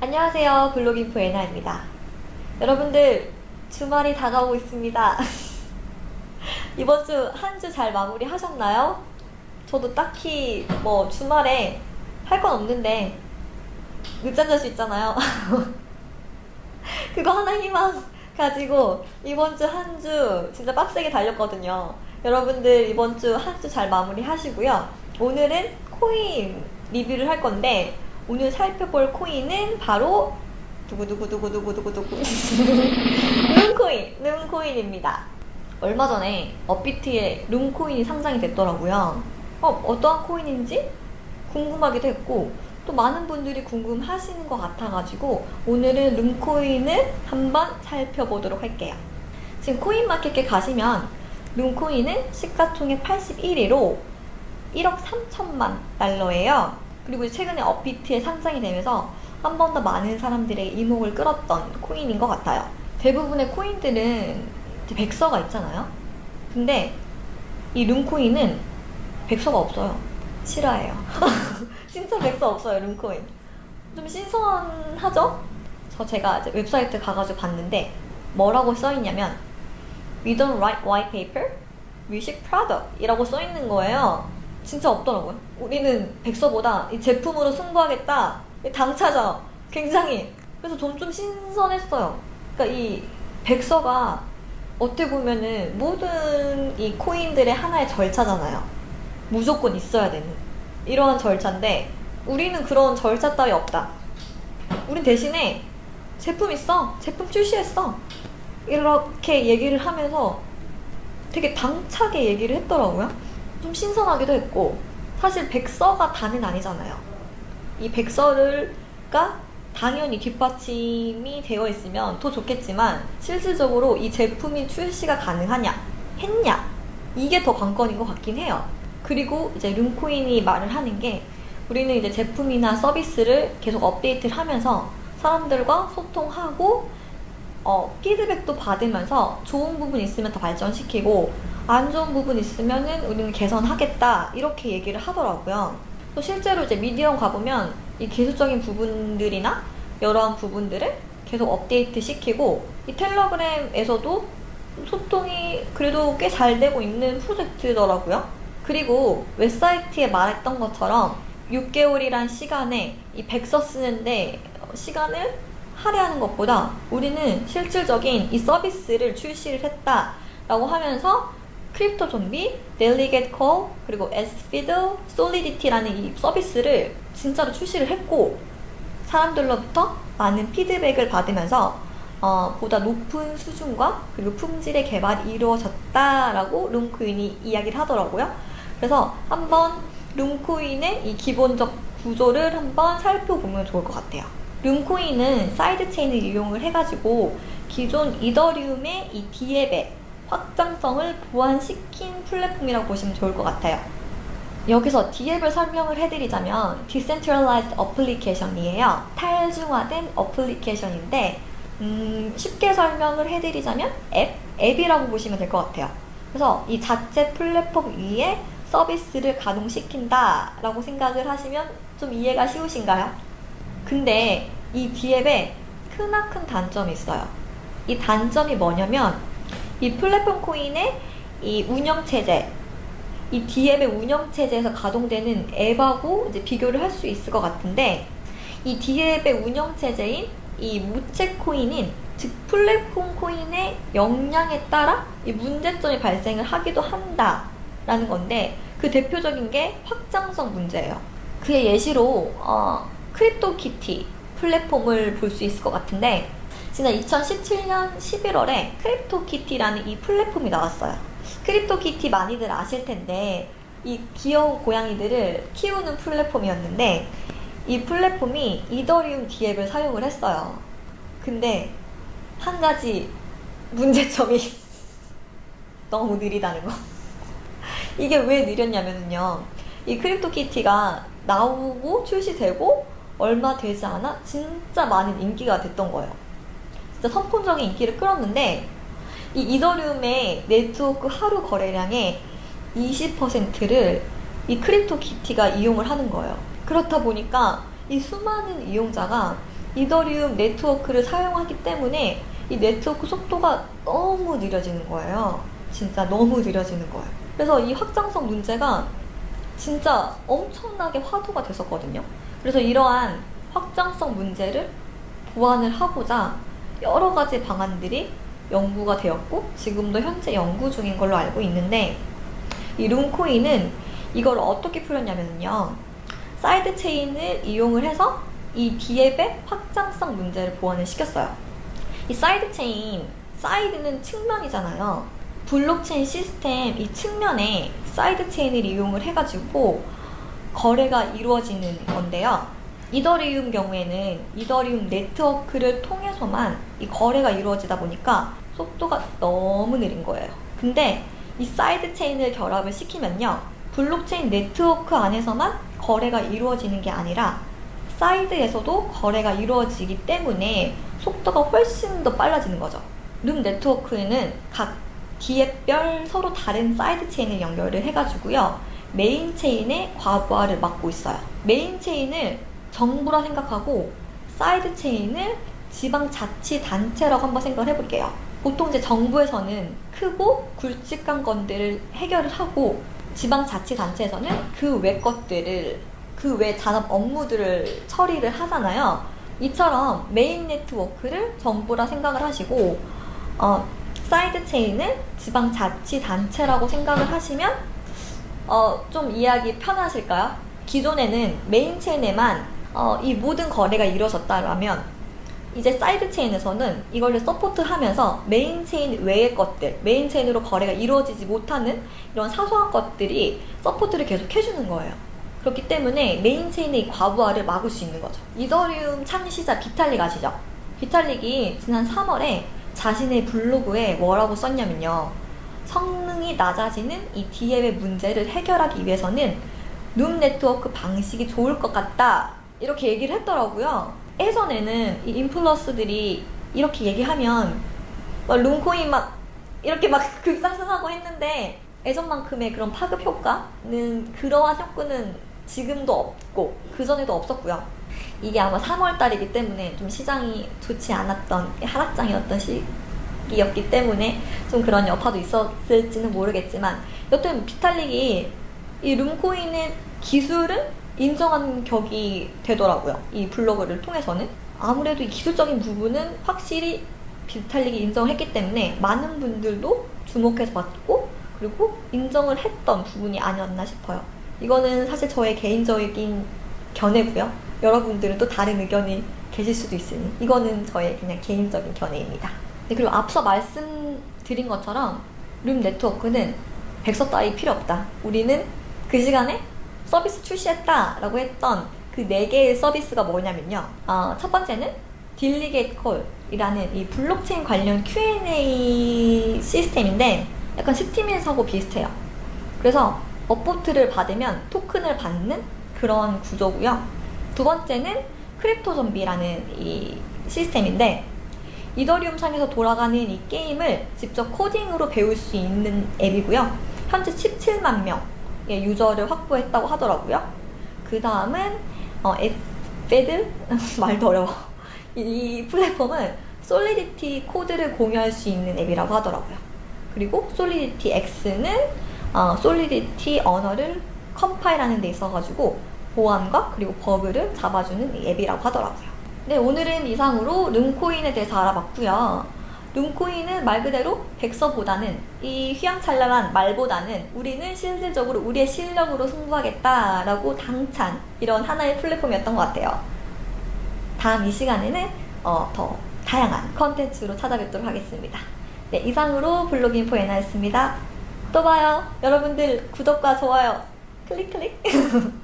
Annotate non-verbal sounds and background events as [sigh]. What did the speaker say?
안녕하세요. 블로깅프 에나입니다. 여러분들, 주말이 다가오고 있습니다. [laughs] 이번 주 한 주 잘 마무리 하셨나요? 저도 딱히 뭐 주말에 할 건 없는데 늦잠 잘 수 있잖아요. [laughs] 그거 하나 희망 가지고 이번 주 한 주 진짜 빡세게 달렸거든요. 여러분들 이번 주 한 주 잘 마무리 하시고요. 오늘은 코인 리뷰를 할 건데 오늘 살펴볼 코인은 바로 두구두구두구두구두구두구 [laughs] 룸코인 룸코인입니다. 얼마 전에 업비트에 룸코인이 상장이 됐더라고요. 어, 어떠한 코인인지 궁금하기도 했고 또 많은 분들이 궁금하시는 것 같아가지고 오늘은 룸코인을 한번 살펴보도록 할게요. 지금 코인마켓에 가시면 룸코인은 시가총액 81위로 1억 3천만 달러예요. 그리고 최근에 업비트에 상장이 되면서 한 번 더 많은 사람들의 이목을 끌었던 코인인 것 같아요. 대부분의 코인들은 백서가 있잖아요. 근데 이 룸코인은 백서가 없어요. 실화예요. 진짜 [laughs] 백서 없어요, 룸코인. 좀 신선하죠? 저 제가 이제 웹사이트 가가지고 봤는데 뭐라고 써있냐면 We don't write white paper, we ship product 이라고 써있는 거예요. 진짜 없더라고요. 우리는 백서보다 이 제품으로 승부하겠다. 당차죠. 굉장히. 그래서 전좀 신선했어요. 그러니까 이 백서가 어떻게 보면은 모든 이 코인들의 하나의 절차잖아요. 무조건 있어야 되는 이러한 절차인데 우리는 그런 절차 따위 없다. 우린 대신에 제품 있어. 제품 출시했어. 이렇게 얘기를 하면서 되게 당차게 얘기를 했더라고요. 좀 신선하기도 했고 사실 백서가 다는 아니잖아요. 이 백서를가 당연히 뒷받침이 되어 있으면 더 좋겠지만 실질적으로 이 제품이 출시가 가능하냐 했냐 이게 더 관건인 것 같긴 해요. 그리고 이제 룸코인이 말을 하는 게 우리는 이제 제품이나 서비스를 계속 업데이트를 하면서 사람들과 소통하고 어, 피드백도 받으면서 좋은 부분 있으면 더 발전시키고 안 좋은 부분 있으면은 우리는 개선하겠다 이렇게 얘기를 하더라고요. 또 실제로 이제 미디어 가보면 이 기술적인 부분들이나 여러한 부분들을 계속 업데이트 시키고 이 텔레그램에서도 소통이 그래도 꽤 잘 되고 있는 프로젝트더라고요. 그리고 웹사이트에 말했던 것처럼 6개월이란 시간에 이 백서 쓰는데 시간을 할애하는 것보다 우리는 실질적인 이 서비스를 출시를 했다라고 하면서 CryptoZombies, DelegateCall, 그리고 EthFiddle, 솔리디티라는 이 서비스를 진짜로 출시를 했고 사람들로부터 많은 피드백을 받으면서 어, 보다 높은 수준과 그리고 품질의 개발이 이루어졌다라고 룸코인이 이야기를 하더라고요. 그래서 한번 룸코인의 이 기본적 구조를 한번 살펴보면 좋을 것 같아요. 룸코인은 sidechain을 이용을 해가지고 기존 이더리움의 이 DApp의 확장성을 보완시킨 플랫폼이라고 보시면 좋을 것 같아요. 여기서 DApp을 설명을 해드리자면 Decentralized Application이에요. 탈중앙화된 어플리케이션인데 음, 쉽게 설명을 해드리자면 앱? 앱이라고 보시면 될 것 같아요. 그래서 이 자체 플랫폼 위에 서비스를 가동시킨다 라고 생각을 하시면 좀 이해가 쉬우신가요? 근데 이 DApp에 크나큰 단점이 있어요. 이 단점이 뭐냐면 이 플랫폼 코인의 이 운영체제, 이 DApp의 운영체제에서 가동되는 앱하고 이제 비교를 할 수 있을 것 같은데 이 DApp의 운영체제인 이 무채 코인인 즉 플랫폼 코인의 역량에 따라 이 문제점이 발생을 하기도 한다라는 건데 그 대표적인 게 확장성 문제예요. 그의 예시로 어, 크립토키티 플랫폼을 볼 수 있을 것 같은데 지난 2017년 11월에 크립토키티라는 이 플랫폼이 나왔어요. 크립토키티 많이들 아실 텐데 이 귀여운 고양이들을 키우는 플랫폼이었는데 이 플랫폼이 이더리움 DApp을 사용을 했어요. 근데 한 가지 문제점이 [laughs] 너무 느리다는 거. [laughs] 이게 왜 느렸냐면요. 이 크립토키티가 나오고 출시되고 얼마 되지 않아 진짜 많은 인기가 됐던 거예요. 진짜 선풍적인 인기를 끌었는데 이 이더리움의 네트워크 하루 거래량의 20%를 이 크립토 키티가 이용을 하는 거예요. 그렇다 보니까 이 수많은 이용자가 이더리움 네트워크를 사용하기 때문에 이 네트워크 속도가 너무 느려지는 거예요. 진짜 너무 느려지는 거예요. 그래서 이 확장성 문제가 진짜 엄청나게 화두가 됐었거든요. 그래서 이러한 확장성 문제를 보완을 하고자 여러 가지 방안들이 연구가 되었고 지금도 현재 연구 중인 걸로 알고 있는데 이 룸코인은 이걸 어떻게 풀었냐면요. sidechain을 이용을 해서 이 DApp의 확장성 문제를 보완을 시켰어요. 이 sidechain, side는 측면이잖아요. 블록체인 시스템 이 측면에 sidechain을 이용을 해가지고 거래가 이루어지는 건데요. 이더리움 경우에는 이더리움 네트워크를 통해서만 이 거래가 이루어지다 보니까 속도가 너무 느린 거예요. 근데 이 sidechain을 결합을 시키면요. 블록체인 네트워크 안에서만 거래가 이루어지는 게 아니라 사이드에서도 거래가 이루어지기 때문에 속도가 훨씬 더 빨라지는 거죠. 룸 네트워크에는 각 DApp별 서로 다른 side chain을 연결을 해가지고요. main chain의 과부하를 막고 있어요. main chain을 정부라 생각하고 side chain을 지방자치단체라고 한번 생각을 해볼게요. 보통 이제 정부에서는 크고 굵직한 건들을 해결을 하고 지방자치단체에서는 그 외 것들을 그 외 잔업 업무들을 처리를 하잖아요. 이처럼 main network를 정부라 생각을 하시고 어, side chain을 지방자치단체라고 생각을 하시면 어, 좀 이해하기 편하실까요? 기존에는 main chain에만 어, 이 모든 거래가 이루어졌다라면 이제 side chain에서는 이걸 support하면서 main chain 외의 것들, main chain으로 거래가 이루어지지 못하는 이런 사소한 것들이 support를 계속 해주는 거예요. 그렇기 때문에 main chain의 과부하를 막을 수 있는 거죠. 이더리움 창시자 비탈릭 아시죠? 비탈릭이 지난 3월에 자신의 블로그에 뭐라고 썼냐면요. 성능이 낮아지는 이더리움의 문제를 해결하기 위해서는 룸 네트워크 방식이 좋을 것 같다. 이렇게 얘기를 했더라고요. 예전에는 이 인플루언서들이 이렇게 얘기하면 막 룸코인 막 이렇게 막 [laughs] 급상승하고 했는데 예전만큼의 그런 파급 효과는 그러한 효과는 지금도 없고 그전에도 없었고요. 이게 아마 3월 달이기 때문에 좀 시장이 좋지 않았던 하락장이었던 시기였기 때문에 좀 그런 여파도 있었을지는 모르겠지만 여튼 비탈릭이 이 룸코인의 기술은 인정한 격이 되더라고요. 이 블로그를 통해서는. 아무래도 이 기술적인 부분은 확실히 비탈릭이 인정했기 때문에 많은 분들도 주목해서 봤고 그리고 인정을 했던 부분이 아니었나 싶어요. 이거는 사실 저의 개인적인 견해고요. 여러분들은 또 다른 의견이 계실 수도 있으니 이거는 저의 그냥 개인적인 견해입니다. 네, 그리고 앞서 말씀드린 것처럼 룸 네트워크는 백서 따위 필요 없다. 우리는 그 시간에 서비스 출시했다 라고 했던 그 네 개의 서비스가 뭐냐면요. 어, 첫 번째는 딜리게이트 콜이라는 이 블록체인 관련 Q&A 시스템인데 약간 스팀잇하고 비슷해요. 그래서 upvote를 받으면 토큰을 받는 그런 구조고요. 두 번째는 크립토 좀비라는 이 시스템인데 이더리움 상에서 돌아가는 이 게임을 직접 코딩으로 배울 수 있는 앱이고요. 현재 17만 명 예, 유저를 확보했다고 하더라고요. 그 다음은 어, 에페드 [laughs] 말도 어려워. 이, 이 플랫폼은 솔리디티 코드를 공유할 수 있는 앱이라고 하더라고요. 그리고 솔리디티 X는 어, 솔리디티 언어를 컴파일하는 데 있어가지고 보안과 그리고 버그를 잡아주는 앱이라고 하더라고요. 네, 오늘은 이상으로 룸코인에 대해서 알아봤고요. 룸코인은 말 그대로 백서보다는 이 휘황찬란한 말보다는 우리는 실질적으로 우리의 실력으로 승부하겠다라고 당찬 이런 하나의 플랫폼이었던 것 같아요. 다음 이 시간에는 어, 더 다양한 컨텐츠로 찾아뵙도록 하겠습니다. 네, 이상으로 블로깅 포에나였습니다. 또 봐요. 여러분들 구독과 좋아요 클릭 클릭 [laughs]